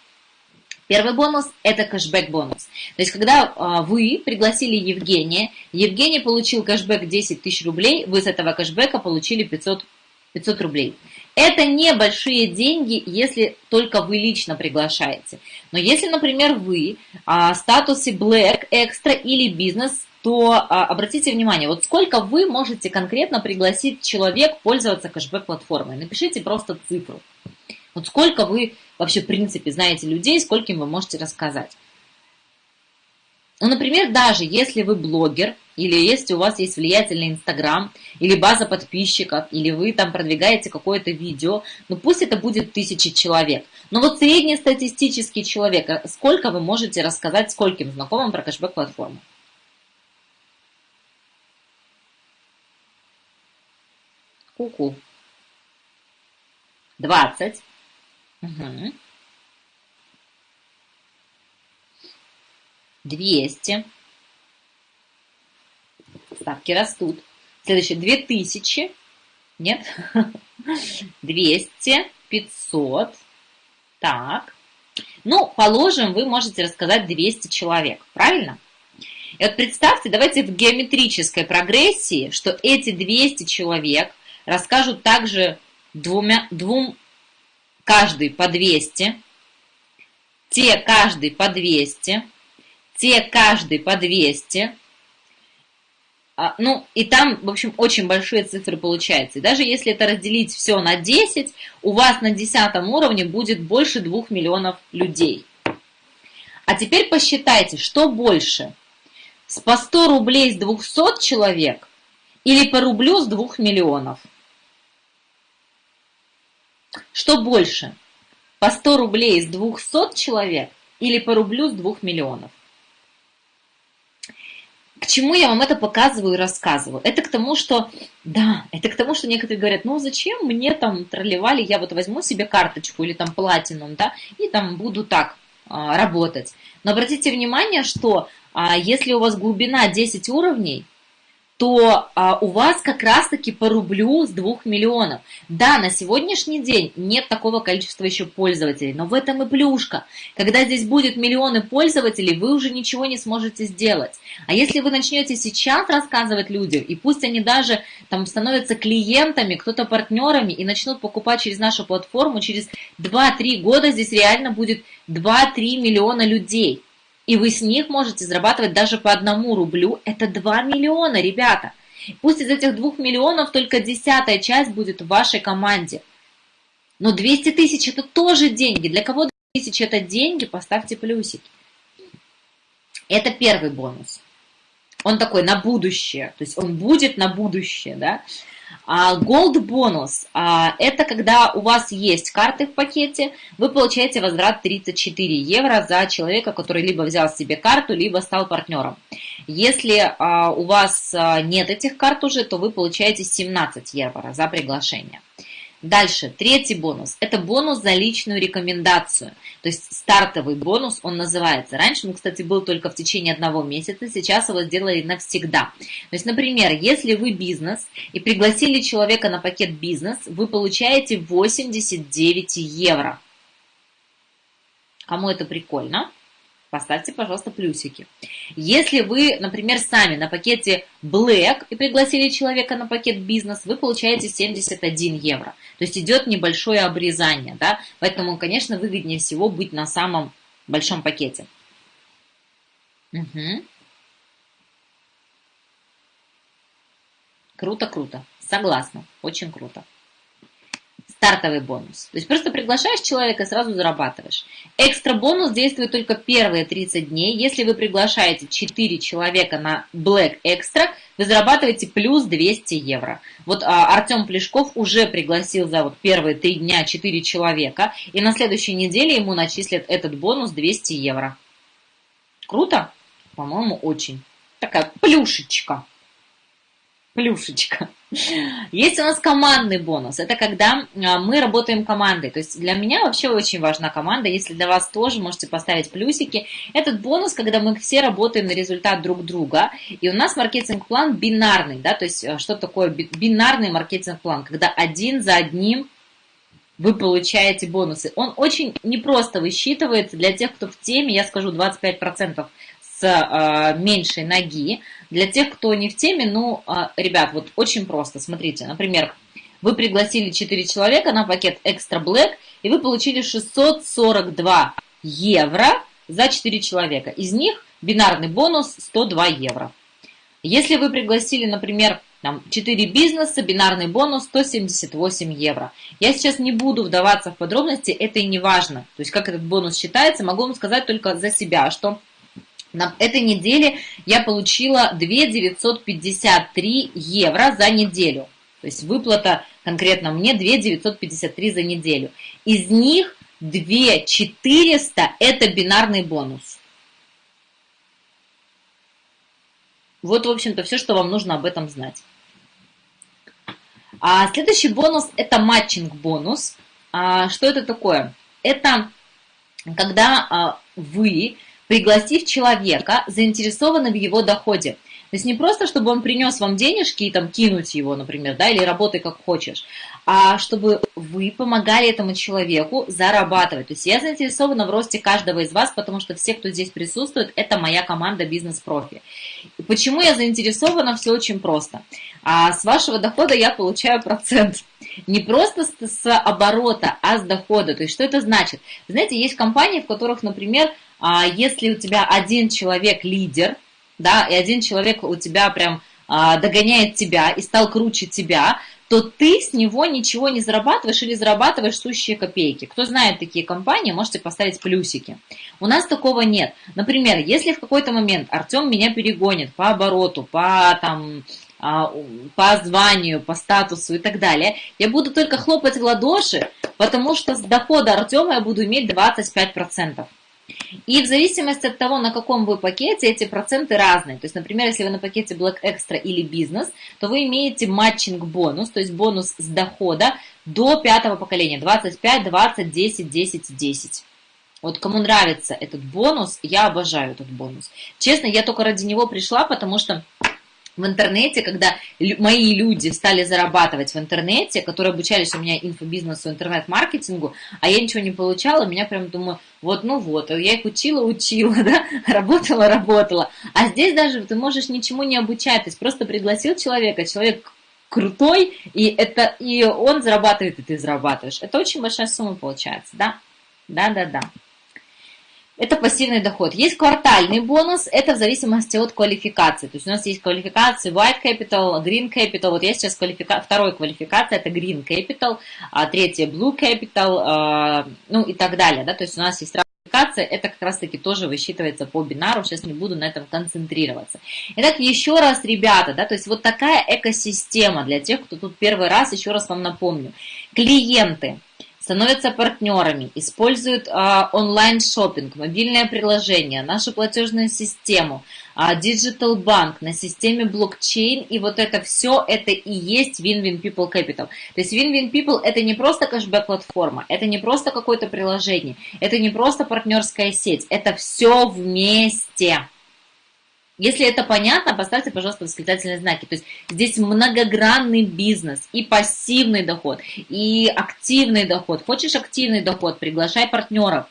Первый бонус – это кэшбэк бонус. То есть, когда а, вы пригласили Евгения, Евгений получил кэшбэк 10 тысяч рублей, вы с этого кэшбэка получили 500, 500 рублей. Это небольшие деньги, если только вы лично приглашаете. Но если, например, вы а, в статусе Black, Extra или бизнес, то а, обратите внимание, вот сколько вы можете конкретно пригласить человек пользоваться кэшбэк-платформой. Напишите просто цифру. Вот сколько вы вообще, в принципе, знаете людей, скольким вы можете рассказать. Ну, например, даже если вы блогер, или если у вас есть влиятельный Инстаграм, или база подписчиков, или вы там продвигаете какое-то видео, ну пусть это будет тысячи человек. Но вот среднестатистический человек, а сколько вы можете рассказать скольким знакомым про кэшбэк-платформу? Ку-ку. 20. Угу. 200. Ставки растут. Следующее 2000. Нет? 200, 500. Так. Ну, положим, вы можете рассказать 200 человек. Правильно? И вот представьте, давайте в геометрической прогрессии, что эти 200 человек расскажут также двумя, двум, каждый по 200, те каждый по 200, те каждый по 200, а, ну, и там, в общем, очень большие цифры получаются. И даже если это разделить все на 10, у вас на 10 уровне будет больше 2 миллионов людей. А теперь посчитайте, что больше? С по 100 рублей с 200 человек или по рублю с 2 миллионов? Что больше? По 100 рублей с 200 человек или по рублю с 2 миллионов? К чему я вам это показываю и рассказываю? Это к тому, что, да, это к тому, что некоторые говорят, ну зачем мне там тролливали, я вот возьму себе карточку или там платинум, да, и там буду так а, работать. Но обратите внимание, что а, если у вас глубина 10 уровней, то а, у вас как раз-таки по рублю с 2 миллионов. Да, на сегодняшний день нет такого количества еще пользователей, но в этом и плюшка. Когда здесь будет миллионы пользователей, вы уже ничего не сможете сделать. А если вы начнете сейчас рассказывать людям, и пусть они даже там становятся клиентами, кто-то партнерами и начнут покупать через нашу платформу, через 2-3 года здесь реально будет 2-3 миллиона людей. И вы с них можете зарабатывать даже по одному рублю. Это 2 миллиона, ребята. Пусть из этих 2 миллионов только десятая часть будет в вашей команде. Но 200 тысяч это тоже деньги. Для кого 200 тысяч это деньги, поставьте плюсики. Это первый бонус. Он такой на будущее, то есть он будет на будущее, да. А Gold бонус а, – это когда у вас есть карты в пакете, вы получаете возврат 34 евро за человека, который либо взял себе карту, либо стал партнером. Если а, у вас нет этих карт уже, то вы получаете 17 евро за приглашение. Дальше, третий бонус. Это бонус за личную рекомендацию. То есть стартовый бонус, он называется. Раньше он, кстати, был только в течение одного месяца, сейчас его сделали навсегда. То есть, например, если вы бизнес и пригласили человека на пакет бизнес, вы получаете 89 евро. Кому это прикольно? Поставьте, пожалуйста, плюсики. Если вы, например, сами на пакете Black и пригласили человека на пакет бизнес, вы получаете 71 евро. То есть идет небольшое обрезание, да? Поэтому, конечно, выгоднее всего быть на самом большом пакете. Угу. Круто, круто. Согласна. Очень круто стартовый бонус. То есть просто приглашаешь человека сразу зарабатываешь. Экстра бонус действует только первые 30 дней. Если вы приглашаете 4 человека на Black Extra, вы зарабатываете плюс 200 евро. Вот а, Артем Плешков уже пригласил за вот первые 3 дня 4 человека, и на следующей неделе ему начислят этот бонус 200 евро. Круто? По-моему, очень. Такая плюшечка плюшечка. Есть у нас командный бонус. Это когда а, мы работаем командой. То есть для меня вообще очень важна команда. Если для вас тоже, можете поставить плюсики. Этот бонус, когда мы все работаем на результат друг друга. И у нас маркетинг-план бинарный. Да? То есть а, что такое бинарный маркетинг-план? Когда один за одним вы получаете бонусы. Он очень непросто высчитывается для тех, кто в теме. Я скажу 25% с э, меньшей ноги. Для тех, кто не в теме, ну, э, ребят, вот очень просто. Смотрите, например, вы пригласили 4 человека на пакет Extra Black, и вы получили 642 евро за 4 человека. Из них бинарный бонус 102 евро. Если вы пригласили, например, там, 4 бизнеса, бинарный бонус 178 евро. Я сейчас не буду вдаваться в подробности, это и не важно. То есть, как этот бонус считается, могу вам сказать только за себя, что на этой неделе я получила 2 953 евро за неделю. То есть выплата конкретно мне 2 953 за неделю. Из них 2 400 это бинарный бонус. Вот, в общем-то, все, что вам нужно об этом знать. А следующий бонус – это матчинг-бонус. А, что это такое? Это когда а, вы пригласив человека, заинтересованного в его доходе. То есть не просто, чтобы он принес вам денежки и там кинуть его, например, да, или работай как хочешь, а чтобы вы помогали этому человеку зарабатывать. То есть я заинтересована в росте каждого из вас, потому что все, кто здесь присутствует, это моя команда бизнес-профи. Почему я заинтересована? Все очень просто. А с вашего дохода я получаю процент. Не просто с, оборота, а с дохода. То есть что это значит? Знаете, есть компании, в которых, например, а если у тебя один человек лидер, да, и один человек у тебя прям а, догоняет тебя и стал круче тебя, то ты с него ничего не зарабатываешь или зарабатываешь сущие копейки. Кто знает такие компании, можете поставить плюсики. У нас такого нет. Например, если в какой-то момент Артем меня перегонит по обороту, по там, а, по званию, по статусу и так далее, я буду только хлопать в ладоши, потому что с дохода Артема я буду иметь 25%. И в зависимости от того, на каком вы пакете, эти проценты разные. То есть, например, если вы на пакете Black Extra или бизнес, то вы имеете матчинг бонус, то есть бонус с дохода до пятого поколения, 25, 20, 10, 10, 10. Вот кому нравится этот бонус, я обожаю этот бонус. Честно, я только ради него пришла, потому что в интернете, когда мои люди стали зарабатывать в интернете, которые обучались у меня инфобизнесу, интернет-маркетингу, а я ничего не получала, меня прям думаю, вот, ну вот, я их учила, учила, да, работала, работала. А здесь даже ты можешь ничему не обучать, то есть просто пригласил человека, человек крутой, и, это, и он зарабатывает, и ты зарабатываешь. Это очень большая сумма получается, да? Да-да-да. Это пассивный доход. Есть квартальный бонус, это в зависимости от квалификации. То есть у нас есть квалификации White Capital, Green Capital. Вот я сейчас квалифика... второй квалификация, это Green Capital, а третья Blue Capital, а, ну и так далее. Да? То есть у нас есть квалификация, это как раз таки тоже высчитывается по бинару, сейчас не буду на этом концентрироваться. Итак, еще раз, ребята, да, то есть вот такая экосистема для тех, кто тут первый раз, еще раз вам напомню. Клиенты, становятся партнерами, используют а, онлайн-шоппинг, мобильное приложение, нашу платежную систему, а, Digital Bank на системе блокчейн, и вот это все, это и есть Win-Win People Capital. То есть Win-Win People это не просто кэшбэк-платформа, это не просто какое-то приложение, это не просто партнерская сеть, это все вместе. Если это понятно, поставьте, пожалуйста, восклицательные знаки. То есть здесь многогранный бизнес, и пассивный доход, и активный доход. Хочешь активный доход, приглашай партнеров.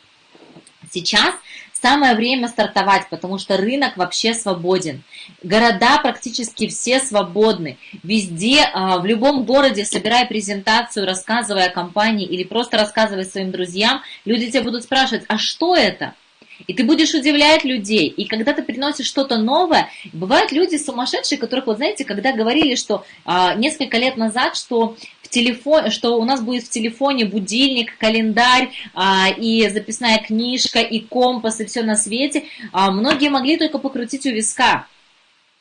Сейчас самое время стартовать, потому что рынок вообще свободен. Города практически все свободны. Везде, а, в любом городе, собирая презентацию, рассказывая о компании или просто рассказывая своим друзьям, люди тебя будут спрашивать, а что это? И ты будешь удивлять людей. И когда ты приносишь что-то новое, бывают люди сумасшедшие, которых, вот знаете, когда говорили, что а, несколько лет назад, что в телефон, что у нас будет в телефоне будильник, календарь а, и записная книжка, и компас, и все на свете, а, многие могли только покрутить у виска.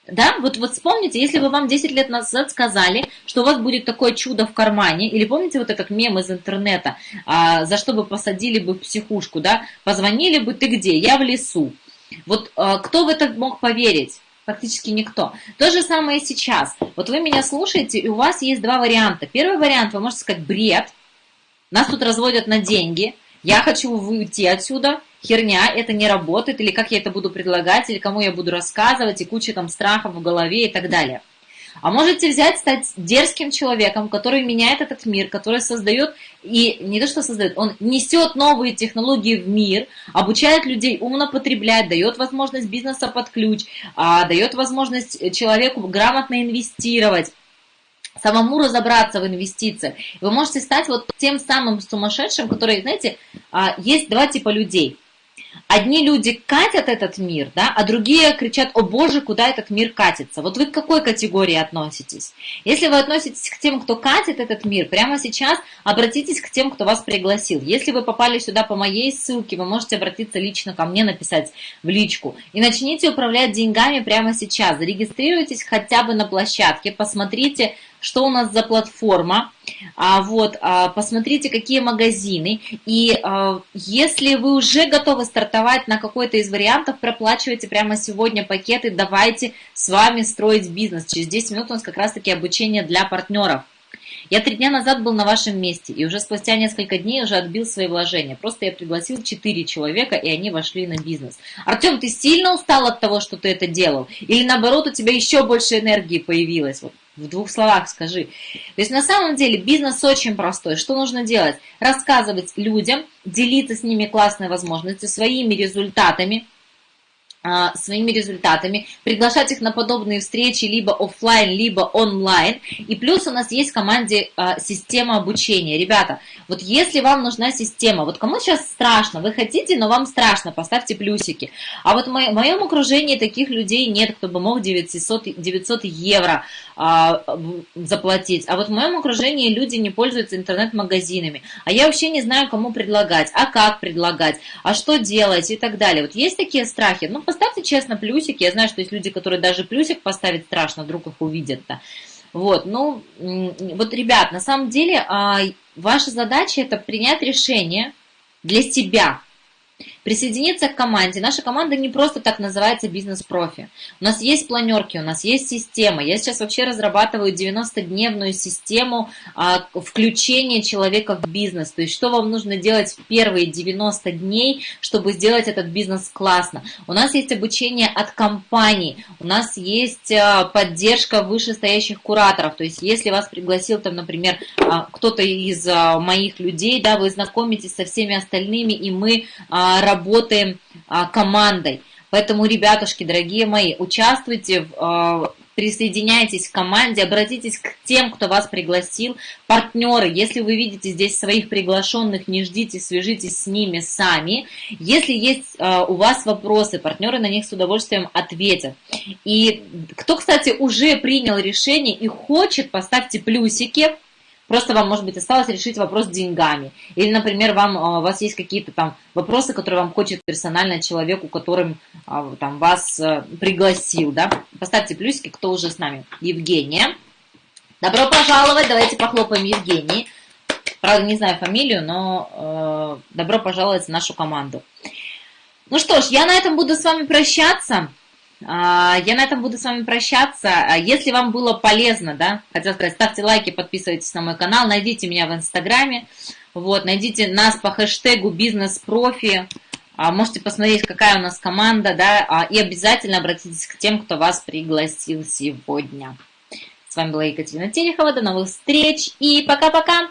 Да, вот, вот вспомните, если бы вам 10 лет назад сказали, что у вас будет такое чудо в кармане, или помните вот этот мем из интернета, а, за что бы посадили бы в психушку, да, позвонили бы, ты где, я в лесу. Вот а, кто в это мог поверить? Практически никто. То же самое и сейчас. Вот вы меня слушаете, и у вас есть два варианта. Первый вариант, вы можете сказать, бред, нас тут разводят на деньги, я хочу уйти отсюда, херня, это не работает, или как я это буду предлагать, или кому я буду рассказывать, и куча там страхов в голове и так далее. А можете взять, стать дерзким человеком, который меняет этот мир, который создает, и не то что создает, он несет новые технологии в мир, обучает людей умно потреблять, дает возможность бизнеса под ключ, а, дает возможность человеку грамотно инвестировать самому разобраться в инвестициях. Вы можете стать вот тем самым сумасшедшим, который, знаете, а, есть два типа людей – Одни люди катят этот мир, да, а другие кричат, о боже, куда этот мир катится. Вот вы к какой категории относитесь? Если вы относитесь к тем, кто катит этот мир, прямо сейчас обратитесь к тем, кто вас пригласил. Если вы попали сюда по моей ссылке, вы можете обратиться лично ко мне, написать в личку. И начните управлять деньгами прямо сейчас. Зарегистрируйтесь хотя бы на площадке, посмотрите, что у нас за платформа, а, вот, а, посмотрите, какие магазины, и а, если вы уже готовы стартовать на какой-то из вариантов, проплачивайте прямо сегодня пакеты, давайте с вами строить бизнес. Через 10 минут у нас как раз-таки обучение для партнеров. Я три дня назад был на вашем месте, и уже спустя несколько дней уже отбил свои вложения. Просто я пригласил четыре человека, и они вошли на бизнес. Артем, ты сильно устал от того, что ты это делал? Или наоборот, у тебя еще больше энергии появилось? Вот в двух словах скажи. То есть на самом деле бизнес очень простой. Что нужно делать? Рассказывать людям, делиться с ними классной возможностью, своими результатами, а, своими результатами, приглашать их на подобные встречи либо офлайн, либо онлайн. И плюс у нас есть в команде а, система обучения. Ребята, вот если вам нужна система, вот кому сейчас страшно, вы хотите, но вам страшно, поставьте плюсики. А вот в моем окружении таких людей нет, кто бы мог 900, 900 евро а, заплатить. А вот в моем окружении люди не пользуются интернет-магазинами. А я вообще не знаю, кому предлагать, а как предлагать, а что делать и так далее. Вот есть такие страхи? Ну, поставьте честно плюсики. Я знаю, что есть люди, которые даже плюсик поставить страшно, вдруг их увидят-то. Вот, ну, вот, ребят, на самом деле, а, ваша задача это принять решение для себя, Присоединиться к команде. Наша команда не просто так называется бизнес-профи. У нас есть планерки, у нас есть система. Я сейчас вообще разрабатываю 90-дневную систему а, включения человека в бизнес. То есть, что вам нужно делать в первые 90 дней, чтобы сделать этот бизнес классно. У нас есть обучение от компаний, у нас есть а, поддержка вышестоящих кураторов. То есть, если вас пригласил там, например, а, кто-то из а, моих людей, да, вы знакомитесь со всеми остальными, и мы а, работаем а, командой. Поэтому, ребятушки, дорогие мои, участвуйте а, присоединяйтесь к команде, обратитесь к тем, кто вас пригласил. Партнеры, если вы видите здесь своих приглашенных, не ждите, свяжитесь с ними сами. Если есть э, у вас вопросы, партнеры на них с удовольствием ответят. И кто, кстати, уже принял решение и хочет, поставьте плюсики Просто вам, может быть, осталось решить вопрос с деньгами. Или, например, вам, а, у вас есть какие-то там вопросы, которые вам хочет персонально человеку, которым а, там, вас э, пригласил. Да? Поставьте плюсики, кто уже с нами. Евгения. Добро пожаловать. Давайте похлопаем Евгении. Правда, не знаю фамилию, но э, добро пожаловать в нашу команду. Ну что ж, я на этом буду с вами прощаться. А, я на этом буду с вами прощаться. А, если вам было полезно, да, хотел сказать, ставьте лайки, подписывайтесь на мой канал, найдите меня в Инстаграме, вот, найдите нас по хэштегу бизнес-профи, а, можете посмотреть, какая у нас команда, да, и обязательно обратитесь к тем, кто вас пригласил сегодня. С вами была Екатерина Терехова, до новых встреч и пока-пока!